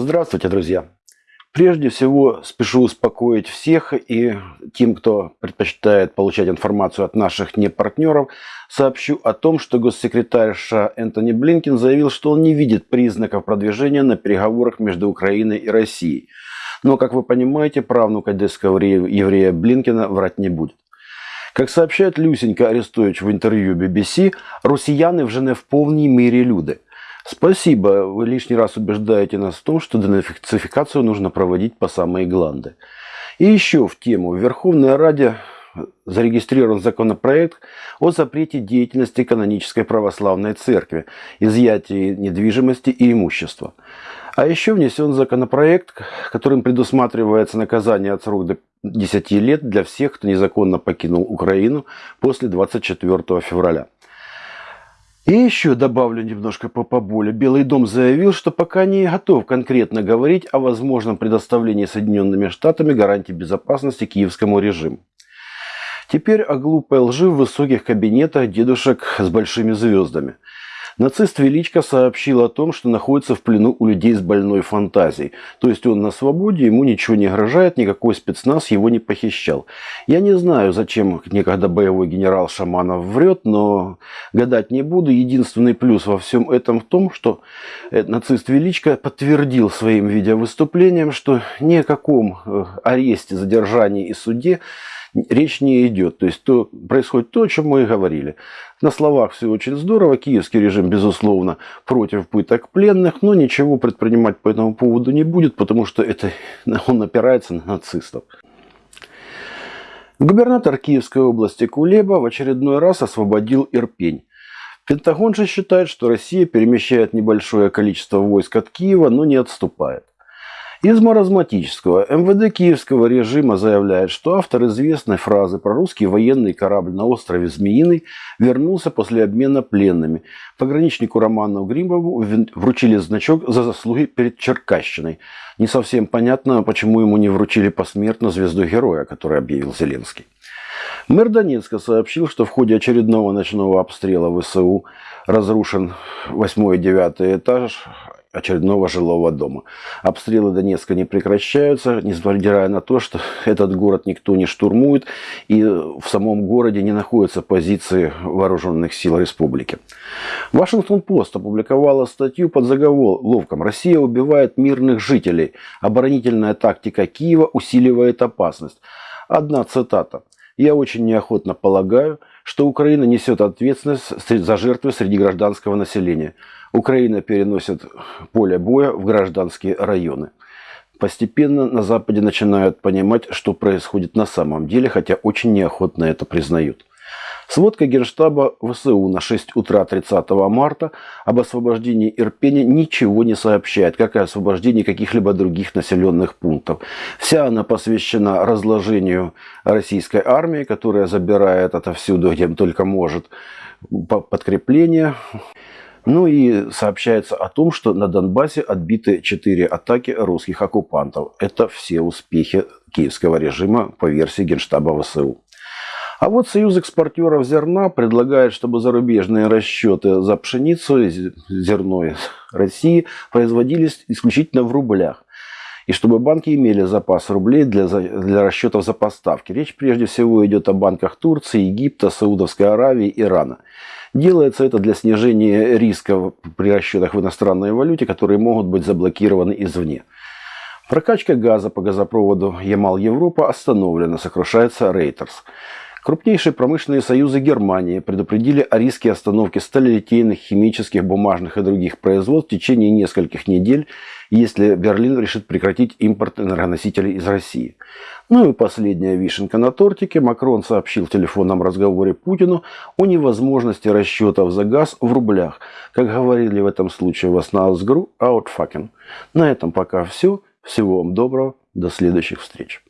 Здравствуйте, друзья! Прежде всего, спешу успокоить всех и тем, кто предпочитает получать информацию от наших непартнеров, сообщу о том, что госсекретарь США Энтони Блинкин заявил, что он не видит признаков продвижения на переговорах между Украиной и Россией. Но, как вы понимаете, правнук одесского еврея Блинкина врать не будет. Как сообщает Люсенька Арестович в интервью BBC, россияне вже не в полной мере люди – Спасибо. Вы лишний раз убеждаете нас в том, что денацификацию нужно проводить по самые гланды. И еще в тему. В Верховной Раде зарегистрирован законопроект о запрете деятельности канонической православной церкви, изъятии недвижимости и имущества. А еще внесен законопроект, которым предусматривается наказание от срока до 10 лет для всех, кто незаконно покинул Украину после 24 февраля. И еще добавлю немножко по поболе. Белый дом заявил, что пока не готов конкретно говорить о возможном предоставлении Соединенными Штатами гарантий безопасности киевскому режиму. Теперь о глупой лжи в высоких кабинетах дедушек с большими звездами – Нацист Величко сообщил о том, что находится в плену у людей с больной фантазией. То есть он на свободе, ему ничего не угрожает, никакой спецназ его не похищал. Я не знаю, зачем некогда боевой генерал Шаманов врет, но гадать не буду. Единственный плюс во всем этом в том, что э, нацист Величко подтвердил своим видеовыступлением, что ни о каком э, аресте, задержании и суде речь не идет. То есть то, происходит то, о чем мы и говорили. На словах все очень здорово. Киевский режим, безусловно, против пыток пленных, но ничего предпринимать по этому поводу не будет, потому что это, он опирается на нацистов. Губернатор Киевской области Кулеба в очередной раз освободил Ирпень. Пентагон же считает, что Россия перемещает небольшое количество войск от Киева, но не отступает. Из маразматического МВД киевского режима заявляет, что автор известной фразы про русский военный корабль на острове Змеиный вернулся после обмена пленными. Пограничнику Роману Гримову вручили значок за заслуги перед Черкащиной. Не совсем понятно, почему ему не вручили посмертно звезду героя, который объявил Зеленский. Мэр Донецка сообщил, что в ходе очередного ночного обстрела ВСУ разрушен 8 и 9 этаж очередного жилого дома. Обстрелы Донецка не прекращаются, несмотря на то, что этот город никто не штурмует, и в самом городе не находятся позиции вооруженных сил республики. Вашингтон-Пост опубликовала статью под заголовком «Россия убивает мирных жителей. Оборонительная тактика Киева усиливает опасность». Одна цитата. «Я очень неохотно полагаю, что Украина несет ответственность за жертвы среди гражданского населения. Украина переносит поле боя в гражданские районы. Постепенно на Западе начинают понимать, что происходит на самом деле, хотя очень неохотно это признают. Сводка Генштаба ВСУ на 6 утра 30 марта об освобождении Ирпения ничего не сообщает, как и освобождении каких-либо других населенных пунктов. Вся она посвящена разложению российской армии, которая забирает отовсюду, где только может, подкрепление. Ну и сообщается о том, что на Донбассе отбиты четыре атаки русских оккупантов. Это все успехи киевского режима по версии Генштаба ВСУ. А вот Союз экспортеров зерна предлагает, чтобы зарубежные расчеты за пшеницу, зерно из России производились исключительно в рублях. И чтобы банки имели запас рублей для, для расчетов за поставки. Речь прежде всего идет о банках Турции, Египта, Саудовской Аравии, Ирана. Делается это для снижения риска при расчетах в иностранной валюте, которые могут быть заблокированы извне. Прокачка газа по газопроводу Ямал-Европа остановлена, сокрушается Рейтерс. Крупнейшие промышленные союзы Германии предупредили о риске остановки сталелитейных, химических, бумажных и других производств в течение нескольких недель, если Берлин решит прекратить импорт энергоносителей из России. Ну и последняя вишенка на тортике. Макрон сообщил в телефонном разговоре Путину о невозможности расчетов за газ в рублях. Как говорили в этом случае в Аснаусгру, outfucking. На этом пока все. Всего вам доброго. До следующих встреч.